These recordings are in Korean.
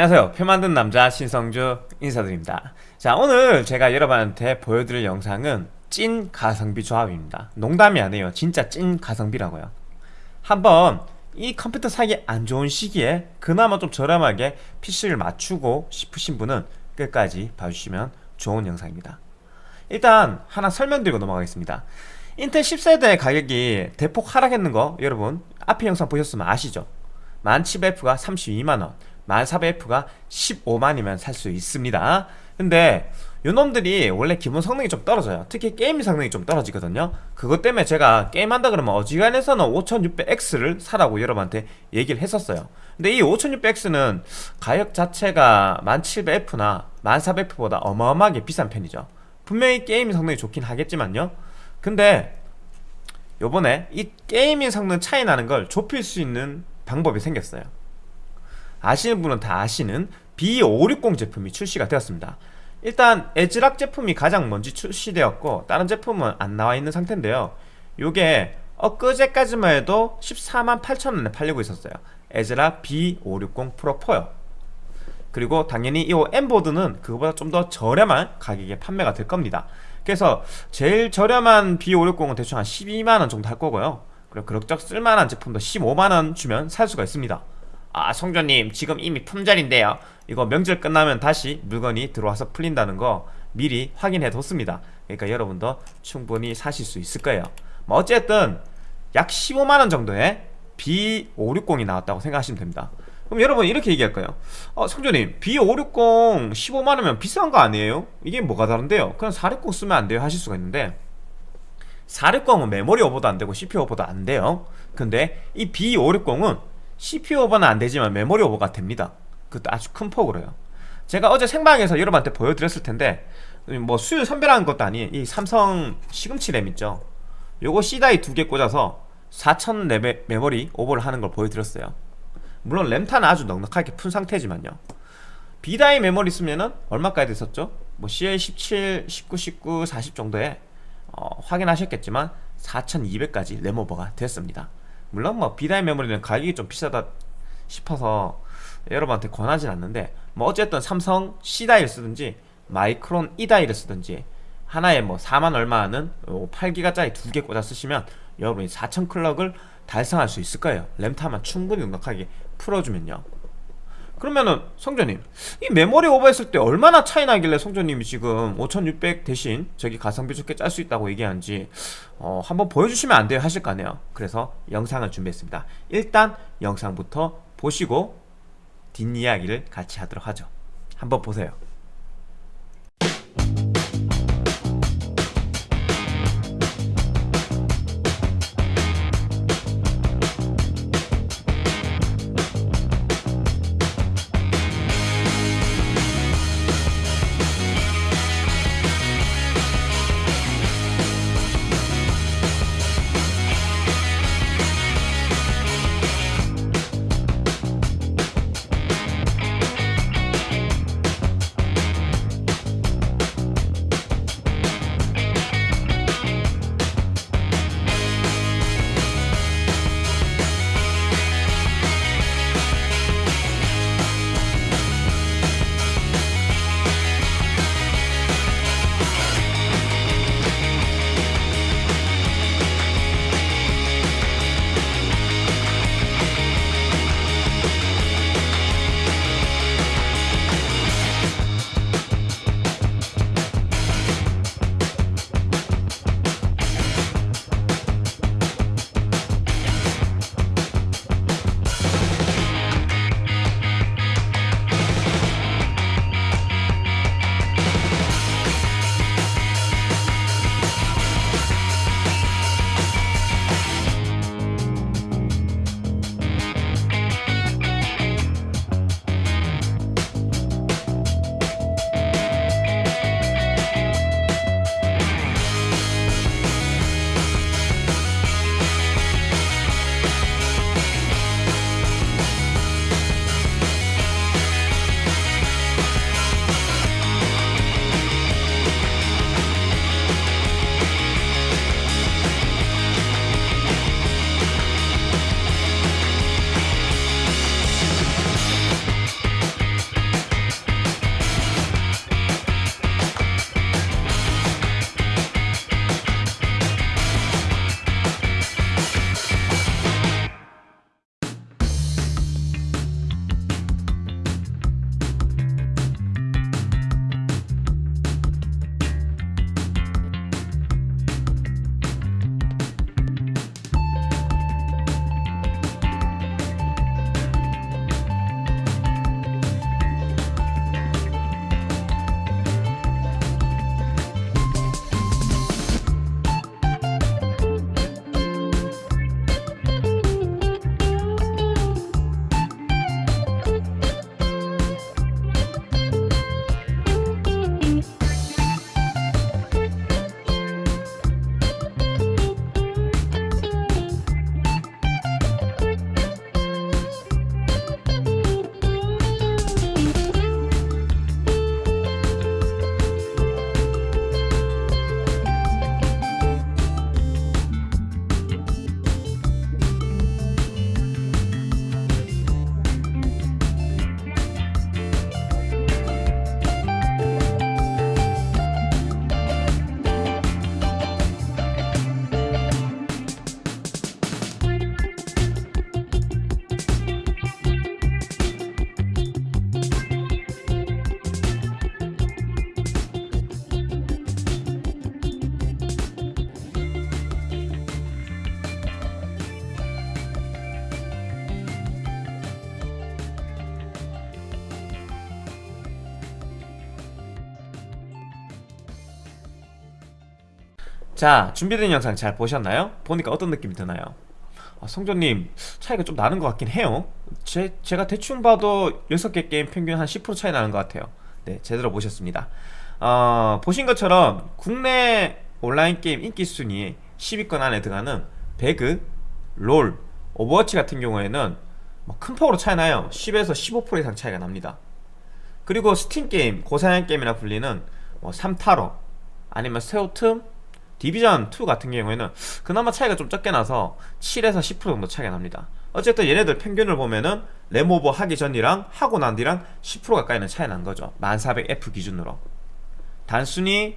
안녕하세요. 표 만든 남자 신성주 인사드립니다. 자 오늘 제가 여러분한테 보여드릴 영상은 찐 가성비 조합입니다. 농담이 아니에요. 진짜 찐 가성비라고요. 한번 이 컴퓨터 사기 안 좋은 시기에 그나마 좀 저렴하게 PC를 맞추고 싶으신 분은 끝까지 봐주시면 좋은 영상입니다. 일단 하나 설명드리고 넘어가겠습니다. 인텔 10세대 가격이 대폭 하락했는 거 여러분 앞에 영상 보셨으면 아시죠? 1700F가 32만원 1400F가 15만이면 살 수 있습니다. 근데 요놈들이 원래 기본 성능이 좀 떨어져요. 특히 게임 성능이 좀 떨어지거든요. 그것 때문에 제가 게임한다 그러면 어지간해서는 5600X를 사라고 여러분한테 얘기를 했었어요. 근데 이 5600X는 가격 자체가 1700F나 1400F보다 어마어마하게 비싼 편이죠. 분명히 게임 성능이 좋긴 하겠지만요. 근데 요번에 이 gaming 성능 차이 나는 걸 좁힐 수 있는 방법이 생겼어요 아시는 분은 다 아시는 B560 제품이 출시가 되었습니다. 일단 ASRock 제품이 가장 먼저 출시되었고 다른 제품은 안 나와 있는 상태인데요. 요게 엊그제까지만 해도 14만 8천원에 팔리고 있었어요. ASRock B560 프로 4요. 그리고 당연히 이 M보드는 그거보다 좀 더 저렴한 가격에 판매가 될 겁니다. 그래서 제일 저렴한 B560은 대충 한 12만원 정도 할 거고요. 그리고 그럭저럭 쓸만한 제품도 15만원 주면 살 수가 있습니다 아 성조님 지금 이미 품절인데요. 이거 명절 끝나면 다시 물건이 들어와서 풀린다는 거 미리 확인해 뒀습니다. 그러니까 여러분도 충분히 사실 수 있을 거예요. 뭐 어쨌든 약 15만원 정도의 B560이 나왔다고 생각하시면 됩니다. 그럼 여러분 이렇게 얘기할 거예요. 어, 성조님 B560 15만원이면 비싼 거 아니에요? 이게 뭐가 다른데요? 그냥 460 쓰면 안 돼요 하실 수가 있는데 460은 메모리 오버도 안 되고 CPU 오버도 안 돼요. 근데 이 B560은 CPU 오버는 안 되지만 메모리 오버가 됩니다. 그것도 아주 큰 폭으로요. 제가 어제 생방에서 여러분한테 보여드렸을 텐데 뭐 수율 선별하는 것도 아닌 이 삼성 시금치 램 있죠? 요거 C die 두 개 꽂아서 4000 레베, 메모리 오버를 하는 걸 보여드렸어요. 물론 램타는 아주 넉넉하게 푼 상태지만요. B die 메모리 쓰면은 얼마까지 됐었죠? 뭐 CL17, 19, 19, 40 정도에 어, 확인하셨겠지만 4200까지 램 오버가 됐습니다 물론 뭐 B다이 메모리는 가격이 좀 비싸다 싶어서 여러분한테 권하진 않는데 뭐 어쨌든 삼성 C다이를 쓰든지 마이크론 E다이를 쓰든지 하나에 뭐 4만 얼마 하는 8기가짜리 두 개 꽂아 쓰시면 여러분이 4000 클럭을 달성할 수 있을 거예요. 램타만 충분히 넉넉하게 풀어주면요 그러면은 성조님 이 메모리 오버했을 때 얼마나 차이 나길래 성조님이 지금 5600 대신 저기 가성비 좋게 짤 수 있다고 얘기하는지 어, 한번 보여주시면 안 돼요? 하실 거 아니에요? 그래서 영상을 준비했습니다. 일단 영상부터 보시고 뒷이야기를 같이 하도록 하죠. 한번 보세요 자 준비된 영상 잘 보셨나요? 보니까 어떤 느낌이 드나요? 아, 성조님 차이가 좀 나는 것 같긴 해요. 제, 제가 대충 봐도 6개 게임 평균 한 10% 차이 나는 것 같아요. 네 제대로 보셨습니다. 어, 보신 것처럼 국내 온라인 게임 인기 순위 10위권 안에 들어가는 배그, 롤, 오버워치 같은 경우에는 뭐큰 폭으로 차이 나요. 10에서 15% 이상 차이가 납니다. 그리고 스팀 게임, 고사양 게임이라 불리는 뭐 삼타로 아니면 세오틈, 디비전 2 같은 경우에는 그나마 차이가 좀 적게 나서 7에서 10% 정도 차이가 납니다. 어쨌든 얘네들 평균을 보면은 램오버 하기 전이랑 하고 난 뒤랑 10% 가까이는 차이 난 거죠. 1400F 기준으로. 단순히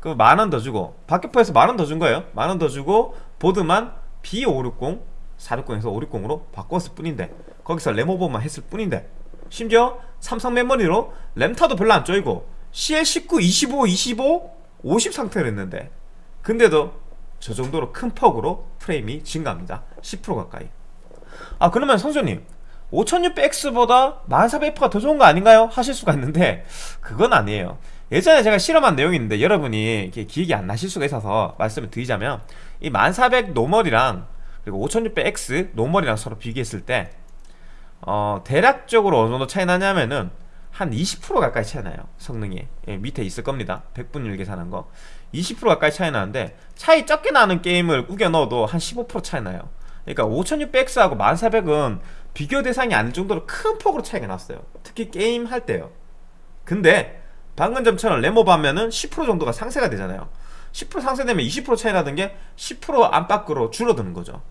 그 만 원 더 주고 박격포에서 만 원 더 준 거예요. 만 원 더 주고 보드만 B560 460에서 560으로 바꿨을 뿐인데 거기서 램오버만 했을 뿐인데 심지어 삼성 메모리로 램타도 별로 안 쪼이고 CL19, 25, 25, 50 상태를 했는데 근데도 저 정도로 큰 폭으로 프레임이 증가합니다. 10% 가까이. 아 그러면 성조님 5600X보다 1400F가 더 좋은 거 아닌가요? 하실 수가 있는데 그건 아니에요. 예전에 제가 실험한 내용이 있는데 여러분이 기억이 안 나실 수가 있어서 말씀을 드리자면 이 1400 normal이랑 그리고 5600X normal이랑 서로 비교했을 때 어, 대략적으로 어느 정도 차이 나냐면은 한 20% 가까이 차이 나요 성능이. 예, 밑에 있을 겁니다. 100분율 계산한 거. 20% 가까이 차이 나는데 차이 적게 나는 게임을 우겨 넣어도 한 15% 차이 나요. 그러니까 5600X하고 1400은 비교 대상이 아닐 정도로 큰 폭으로 차이가 났어요. 특히 게임 할 때요. 근데 방금 전처럼 램오버 하면은 10% 정도가 상쇄가 되잖아요. 10% 상쇄되면 20% 차이 나던 게 10% 안팎으로 줄어드는 거죠.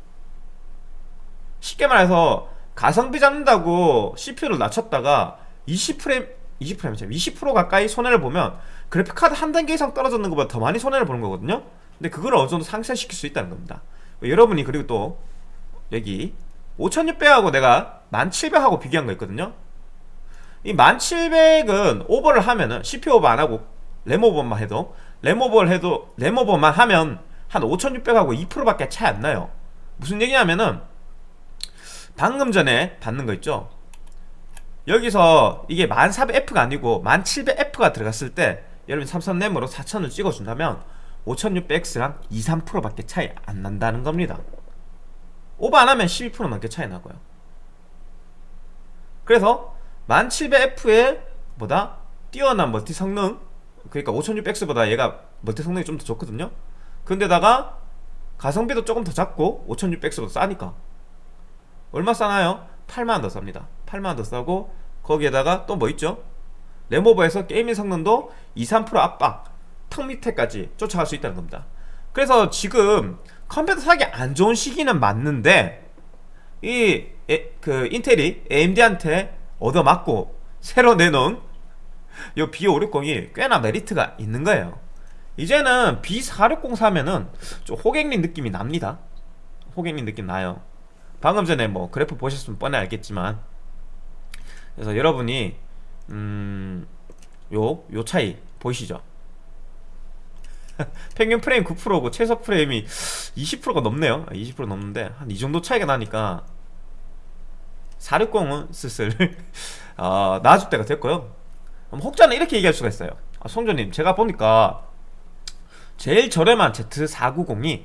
쉽게 말해서 가성비 잡는다고 CPU를 낮췄다가 20프레임 20프레임 20% 가까이 손해를 보면 그래픽카드 한 단계 이상 떨어졌는 것보다 더 많이 손해를 보는 거거든요. 근데 그걸 어느 정도 상쇄시킬 수 있다는 겁니다. 여러분이 그리고 또 여기 5600하고 내가 1700하고 비교한 거 있거든요. 이 1700은 오버를 하면은 CPU 오버 안 하고 램 오버만 해도 램 오버를 해도 램 오버만 하면 한 5600하고 2%밖에 차이 안 나요. 무슨 얘기냐면은 방금 전에 받는 거 있죠 여기서 이게 1400F가 아니고 1700F가 들어갔을 때 여러분 삼성 램으로 4000을 찍어준다면 5600X랑 2, 3%밖에 차이 안 난다는 겁니다. 오버 안 하면 12% 넘게 차이 나고요. 그래서 1700F의 보다? 뛰어난 multi 성능 그러니까 5600X보다 얘가 multi 성능이 좀 더 좋거든요. 근데다가 가성비도 조금 더 작고 5600X보다 싸니까 얼마 싸나요? 8만원 더 쌉니다 8만원 더 싸고 거기에다가 또 뭐 있죠? 램오버에서 gaming 성능도 2, 3% 압박 턱 밑에까지 쫓아갈 수 있다는 겁니다. 그래서 지금 컴퓨터 사기 안 좋은 시기는 맞는데 이 그 인텔이 AMD한테 얻어맞고 새로 내놓은 이 B560이 꽤나 메리트가 있는 거예요. 이제는 B460 사면은 좀 호갱린 느낌이 납니다. 호갱린 느낌 나요. 방금 전에 뭐 그래프 보셨으면 뻔히 알겠지만 그래서 여러분이 음... 요, 요 차이 보이시죠? 평균 프레임 9%고 최소 프레임이 20%가 넘네요 20% 넘는데 한 이 정도 차이가 나니까 460은 슬슬 어, 나아질 때가 됐고요 혹자는 이렇게 얘기할 수가 있어요 아, 송조님 제가 보니까 제일 저렴한 Z490이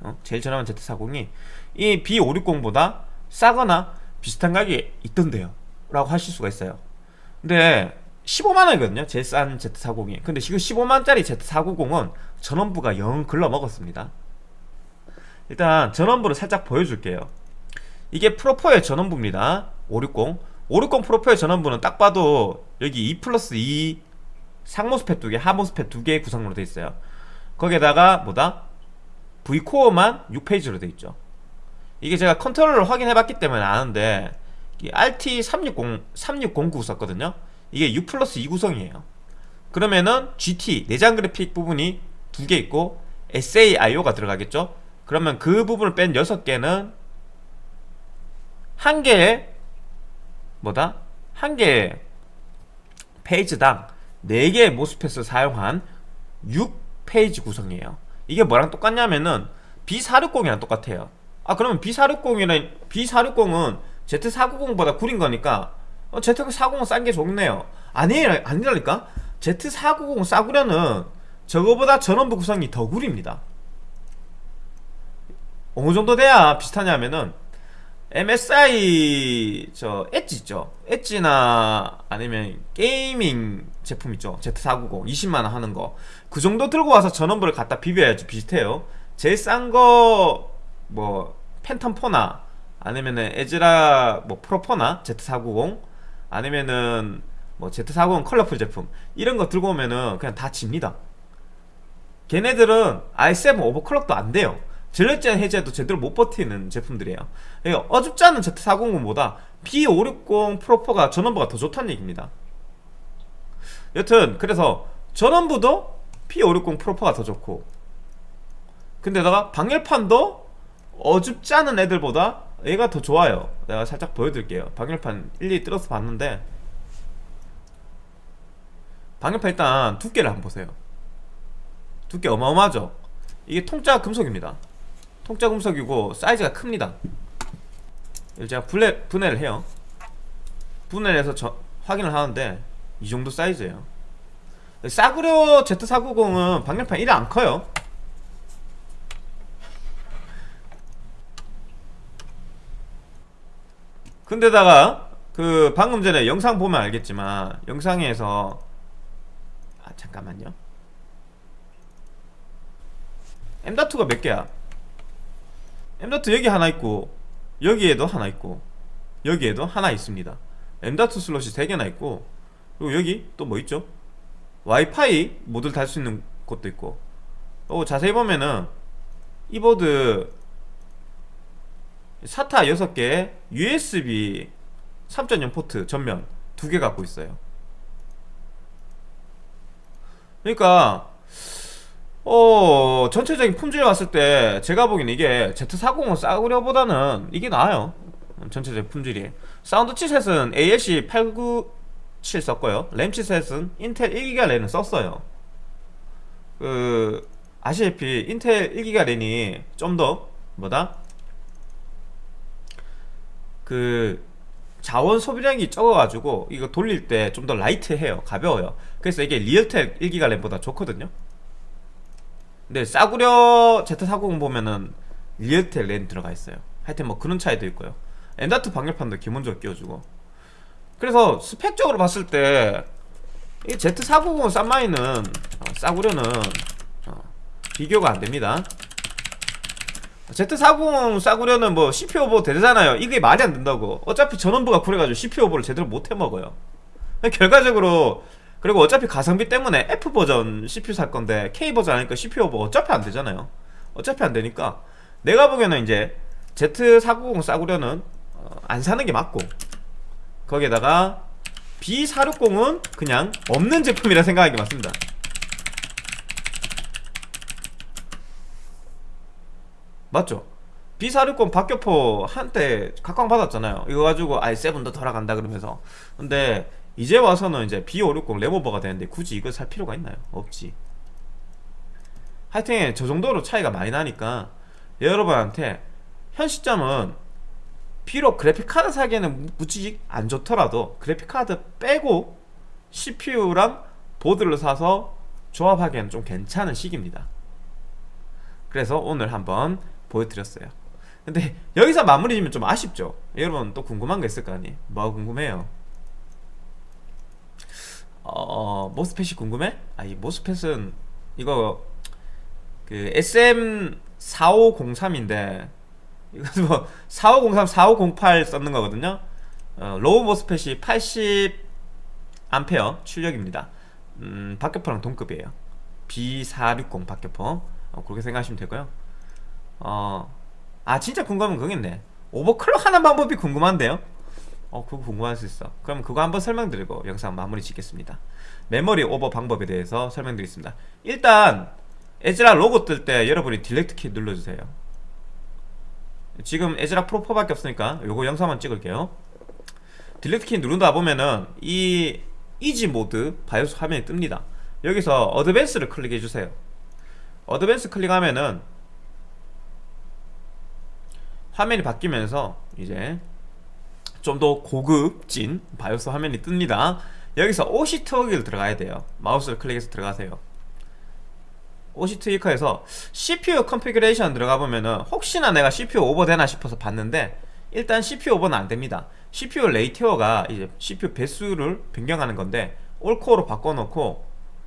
어? 제일 저렴한 Z490이 이 B560보다 싸거나 비슷한 가격에 있던데요 라고 하실 수가 있어요. 근데 15만원이거든요. 제일 싼 Z490이. 근데 지금 15만원짜리 Z490은 전원부가 영 글러먹었습니다. 일단 전원부를 살짝 보여줄게요. 이게 프로4의 전원부입니다. 560 560 프로4의 전원부는 딱 봐도 여기 2 플러스 2 상MOSFET 2개 하MOSFET 2개의 구성으로 되어 있어요. 거기에다가 뭐다? Vcore만 6phase로 되어 있죠. 이게 제가 컨트롤을 확인해 봤기 때문에 아는데 RT360, 3609 썼거든요. 이게 6 플러스 2 구성이에요. 그러면은 GT, 내장 그래픽 부분이 두 개 있고 SAIO가 들어가겠죠? 그러면 그 부분을 뺀 6개는 한 개의 뭐다? 한 개의 페이지당 4개의 모스펫을 사용한 6페이지 구성이에요. 이게 뭐랑 똑같냐면은 B460이랑 똑같아요. 아 그러면 B460이랑 B460은 Z490보다 구린 거니까 어, Z490은 싼게 좋네요. 아니, 아니라니까? Z490 싸구려는 저거보다 전원부 구성이 더 구립니다. 어느 정도 돼야 비슷하냐면은 MSI 저 엣지 있죠? 엣지나 아니면 gaming 제품 있죠? Z490 20만원 하는 거. 그 정도 들고 와서 전원부를 갖다 비벼야지 비슷해요. 제일 싼 거 뭐 팬텀 4나 아니면은 ASRock 뭐 프로 4나 Z490 아니면은 뭐 Z490 컬러풀 제품 이런 거 들고 오면은 그냥 다 집니다. 걔네들은 i7 오버클럭도 안 돼요. 전력제한 해제도 제대로 못 버티는 제품들이에요. 그러니까 어줍지 않은 Z490보다 B560 프로4가 전원부가 더 좋다는 얘기입니다. 여튼 그래서 전원부도 P560 프로4가 더 좋고 근데다가 방열판도 어줍지 않은 애들보다 얘가 더 좋아요. 내가 살짝 보여드릴게요. 방열판 일일이 뜯어서 봤는데 방열판 일단 두께를 한번 보세요. 두께 어마어마하죠? 이게 통짜 금속입니다. 통짜 금속이고 사이즈가 큽니다. 제가 분해, 분해를 해요. 분해를 해서 저, 확인을 하는데 이 정도 사이즈예요. 싸구려 Z490은 방열판 1이 안 커요 근데다가 그 방금 전에 영상 보면 알겠지만 영상에서 아 잠깐만요 M.2가 몇 개야? M.2 여기 하나 있고 여기에도 하나 있고 여기에도 하나 있습니다 M.2 슬롯이 3개나 있고 그리고 여기 또 뭐 있죠? 와이파이 모드를 달 수 있는 곳도 있고 어, 자세히 보면은 이 보드 SATA 6개 USB 3.0 포트 전면 두개 갖고 있어요. 그러니까 어 전체적인 품질을 봤을 때 제가 보기엔 이게 Z40 싸구려보다는 이게 나아요. 전체적인 품질이. 사운드 chipset은 ALC 897 썼고요. 랜 chipset은 인텔 1기가 랜을 썼어요. 그 아시다시피 인텔 1기가 랜이 좀 더 뭐다 그 자원 소비량이 적어가지고 이거 돌릴 때 좀 더 light해요. 가벼워요. 그래서 이게 리얼텍 1기가 랜보다 좋거든요. 근데 싸구려 Z490 보면은 리얼텍 랜 들어가 있어요. 하여튼 뭐 그런 차이도 있고요. M.2 방열판도 기본적으로 끼워주고. 그래서 스펙적으로 봤을 때 이 Z490 싼마이는 어, 싸구려는 어, 비교가 안됩니다 Z490 싸구려는 뭐 CPU 오버 되잖아요. 이게 말이 안 된다고. 어차피 전원부가 그래가지고 CPU 오버를 제대로 못 해먹어요. 결과적으로 그리고 어차피 가성비 때문에 F버전 CPU 살 건데 K버전 아니까 CPU 오버 어차피 안 되잖아요. 어차피 안 되니까. 내가 보기에는 이제 Z490 싸구려는 어, 안 사는 게 맞고 거기에다가 B460은 그냥 없는 제품이라 생각하기 맞습니다 맞죠? B460 박격포 한때 각광받았잖아요 이거 가지고 i7도 돌아간다 그러면서 근데 이제 와서는 이제 B560 레모버가 되는데 굳이 이걸 살 필요가 있나요? 없지 하여튼 저 정도로 차이가 많이 나니까 여러분한테 현 시점은 비록 그래픽카드 사기에는 무지 안 좋더라도 그래픽카드 빼고 CPU랑 보드를 사서 조합하기에는 좀 괜찮은 시기입니다 그래서 오늘 한번 보여드렸어요. 근데 여기서 마무리 지면 좀 아쉽죠? 여러분 또 궁금한 거 있을 거 아니 뭐가 궁금해요? 어 모스펫이 궁금해? 아이 모스펫은 이거 그 SM4503인데 이거 뭐 4503, 4508 썼는 거거든요. 어, low MOSFET이 80 암페어 출력입니다. 음, 박격포랑 동급이에요. B460 박격포. 어, 그렇게 생각하시면 되고요 어, 아 진짜 궁금하면 그거겠네. overclock 하는 방법이 궁금한데요? 어 그거 궁금할 수 있어. 그럼 그거 한번 설명드리고 영상 마무리 짓겠습니다. 메모리 오버 방법에 대해서 설명드리겠습니다. 일단 ASRock 로고 뜰 때 여러분이 delete 키 눌러주세요. 지금 ASRock Pro 4밖에 없으니까 요거 영상만 찍을게요. delete 키 누른다 보면은 이 easy mode 바이오스 화면이 뜹니다. 여기서 advanced를 클릭해주세요. advanced 클릭하면은 화면이 바뀌면서 이제 좀 더 고급진 바이오스 화면이 뜹니다 여기서 OC 트워기를 들어가야 돼요 마우스를 클릭해서 들어가세요 OC 트위커에서 CPU configuration 들어가 보면은 혹시나 내가 CPU 오버되나 싶어서 봤는데 일단 CPU 오버는 안 됩니다. CPU ratio가 이제 CPU 배수를 변경하는 건데 all core로 바꿔놓고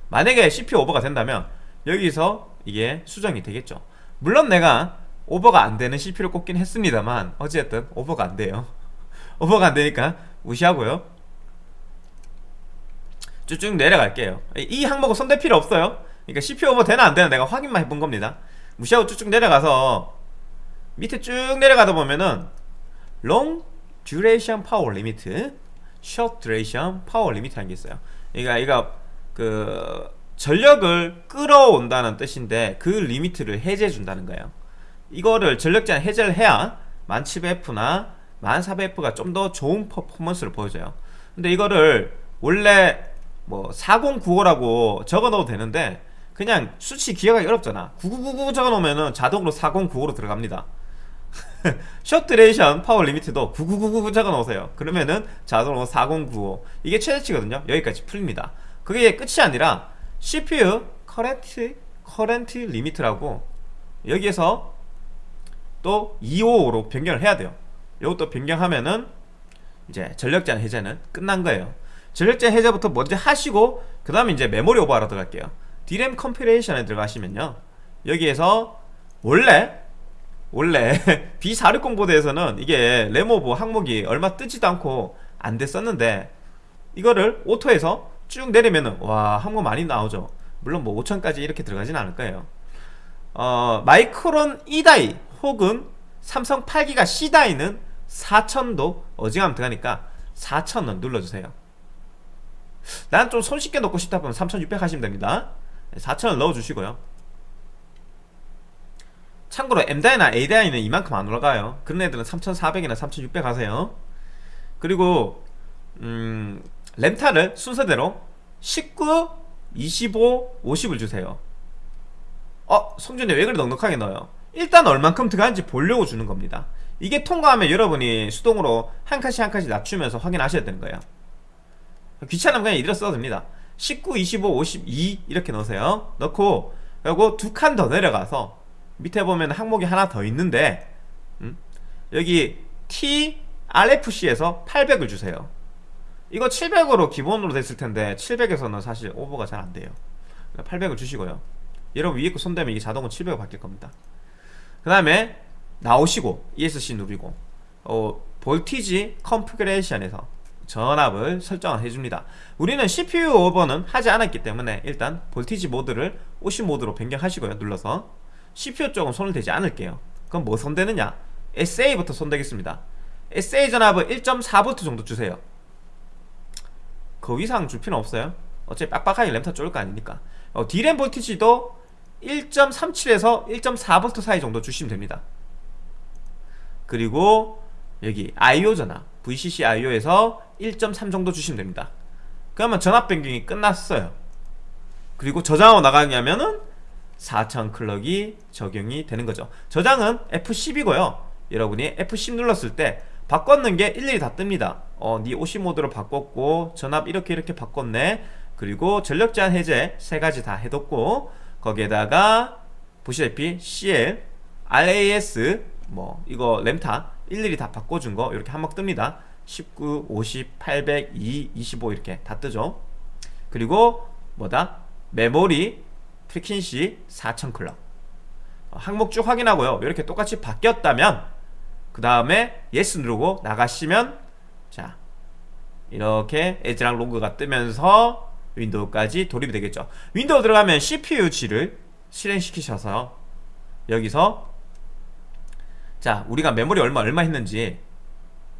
만약에 CPU 오버가 된다면 여기서 이게 수정이 되겠죠. 물론 내가 오버가 안 되는 CPU를 꼽긴 했습니다만 어쨌든 오버가 안 돼요. 오버가 안 되니까 무시하고요. 쭉쭉 내려갈게요. 이 항목은 손댈 필요 없어요. 그러니까 CPU 오버 되나 안 되나 내가 확인만 해본 겁니다. 무시하고 쭉쭉 내려가서 밑에 쭉 내려가다 보면은 long duration power limit, short duration power limit라는 게 있어요. 그러니까 이거 그 전력을 끌어온다는 뜻인데 그 limit를 해제해 준다는 거예요. 이거를 전력 제한 해제를 해야 1700F나 1400F가 좀 더 좋은 퍼포먼스를 보여줘요. 근데 이거를 원래 뭐 4095라고 적어 넣어도 되는데 그냥 수치 기억하기 어렵잖아. 9999 적어 놓으면 자동으로 4095로 들어갑니다. short duration power limit도 9999 적어 놓으세요. 그러면은 자동으로 4095 이게 최대치거든요. 여기까지 풀립니다. 그게 끝이 아니라 CPU 커렌트 커렌트 리미트라고 여기에서 또 255로 변경을 해야 돼요. 이것도 변경하면은 이제 전력 제한 해제는 끝난 거예요. 전력 제한 해제부터 먼저 하시고 그 다음에 이제 메모리 오버하러 들어갈게요. DRAM configuration에 들어가시면요. 여기에서 원래 원래 B460 보드에서는 이게 램오버 항목이 얼마 뜨지도 않고 안 됐었는데 이거를 오토에서 쭉 내리면은 와 항목 많이 나오죠. 물론 뭐 5000까지 이렇게 들어가진 않을 거예요. 어, 마이크론 2다이 혹은 삼성 8기가 C다이는 4000도 어지간하면 들어가니까? 4000은 눌러주세요. 난 좀 손쉽게 넣고 싶다 보면 3600 하시면 됩니다. 4000을 넣어주시고요. 참고로 M다이나 A다이는 이만큼 안 올라가요. 그런 애들은 3400이나 3600 하세요. 그리고 음, 램타를 순서대로 19, 25, 50을 주세요. 어? 성준이 왜 그리 넉넉하게 넣어요? 일단 얼만큼 들어가는지 보려고 주는 겁니다. 이게 통과하면 여러분이 수동으로 한 칸씩 한 칸씩 낮추면서 확인하셔야 되는 거예요. 귀찮으면 그냥 이대로 써도 됩니다. 19, 25, 52 이렇게 넣으세요. 넣고 그리고 두 칸 더 내려가서 밑에 보면 항목이 하나 더 있는데 음? 여기 tRFC에서 800을 주세요. 이거 700으로 기본으로 됐을 텐데 700에서는 사실 오버가 잘 안 돼요. 800을 주시고요. 여러분 위에 거 손대면 이게 자동으로 700으로 바뀔 겁니다 그 다음에 나오시고 ESC 누르고 어, voltage configuration에서 전압을 설정을 해줍니다. 우리는 CPU 오버는 하지 않았기 때문에 일단 볼티지 모드를 OC 모드로 변경하시고요. 눌러서 CPU 쪽은 손을 대지 않을게요. 그럼 뭐 손대느냐? SA부터 손대겠습니다. SA 전압을 1.4V 정도 주세요. 그 이상 줄 필요는 없어요. 어차피 빡빡하게 램타 쫄을 거 아니니까. 어, D램 볼티지도 1.37에서 1.4V 사이 정도 주시면 됩니다. 그리고 여기 IO 전압 VCC IO에서 1.3 정도 주시면 됩니다. 그러면 전압 변경이 끝났어요. 그리고 저장하고 나가냐면은 4000 클럭이 적용이 되는 거죠. 저장은 F10이고요. 여러분이 F10 눌렀을 때 바꿨는 게 일일이 다 뜹니다. 어, 네 OC 모드로 바꿨고 전압 이렇게 이렇게 바꿨네. 그리고 전력 제한 해제 세 가지 다 해뒀고 거기에다가 보시다시피 CL, RAS 뭐 이거 램타 일일이 다 바꿔준 거 이렇게 한목 뜹니다. 19, 50, 800, 2, 25 이렇게 다 뜨죠. 그리고 뭐다? 메모리 frequency 4000 clock 어, 항목 쭉 확인하고요. 이렇게 똑같이 바뀌었다면 그 다음에 yes 누르고 나가시면 자 이렇게 ASRock 로고가 뜨면서 윈도우까지 돌입이 되겠죠. 윈도우 들어가면 CPU-Z를 실행시키셔서 여기서 자 우리가 메모리 얼마 얼마 했는지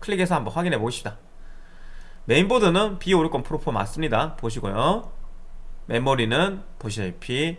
클릭해서 한번 확인해 보십시다. 메인보드는 B560 Pro4 맞습니다. 보시고요. 메모리는 보시다시피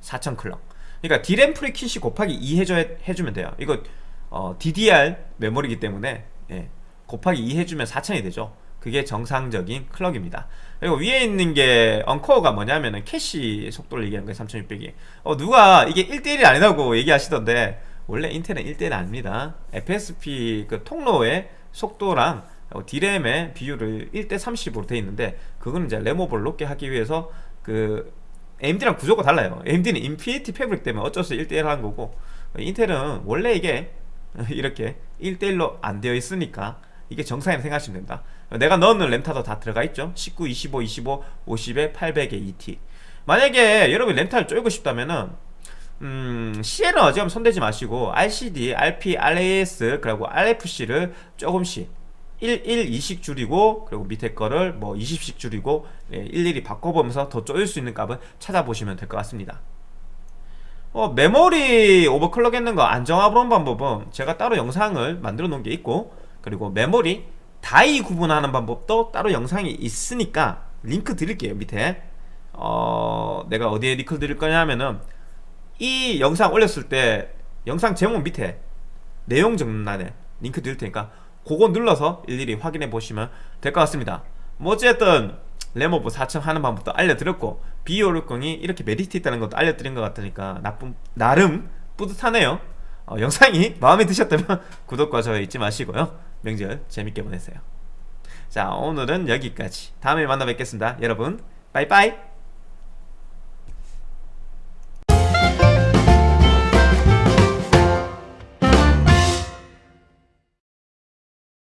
4000 clock. 그러니까 D램 frequency 곱하기 2 해줘, 해주면 돼요. 이거 어, DDR 메모리이기 때문에 예, 곱하기 2 해주면 4000이 되죠. 그게 정상적인 clock입니다 그리고 위에 있는 게 언코어가 뭐냐면은 캐시 속도를 얘기하는 거예요 3600이. 어 누가 이게 1대1이 아니라고 얘기하시던데 원래 인텔은 1대1 아닙니다. FSB 그 통로의 속도랑 D램의 비율을 1대 30으로 돼 있는데 그거는 이제 램오버를 높게 하기 위해서 그 AMD랑 구조가 달라요. AMD는 Infinity Fabric 때문에 어쩔 수 1대1 하는 거고 인텔은 원래 이게 이렇게 1대1로 안 되어 있으니까 이게 정상이라고 생각하시면 된다. 내가 넣는 램타도 다 들어가 있죠? 19, 25, 25, 50에 800에 2T 만약에 여러분 램타를 쪼이고 싶다면은 음, CL은 어지간하면 손대지 마시고 RCD, RP, RAS 그리고 RFC를 조금씩 1, 1, 2씩 줄이고 그리고 밑에 거를 뭐 20씩 줄이고 예, 일일이 바꿔보면서 더 쪼일 수 있는 값을 찾아보시면 될 것 같습니다. 어, 메모리 오버클럭 했는 거 안정화하는 방법은 제가 따로 영상을 만들어 놓은 게 있고 그리고 메모리 다이 구분하는 방법도 따로 영상이 있으니까 링크 드릴게요 밑에. 어, 내가 어디에 링크 드릴 거냐 하면은 이 영상 올렸을 때 영상 제목 밑에 내용 정란에 링크 드릴 테니까 그거 눌러서 일일이 확인해 보시면 될 것 같습니다. 뭐 어쨌든 램오버 4천 하는 방법도 알려드렸고 비오류광이 이렇게 메리트 있다는 것도 알려드린 것 같으니까 나쁜 나름 뿌듯하네요. 어, 영상이 마음에 드셨다면 구독과 좋아요 잊지 마시고요 명절 재밌게 보내세요. 자 오늘은 여기까지. 다음에 만나 뵙겠습니다. 여러분 빠이빠이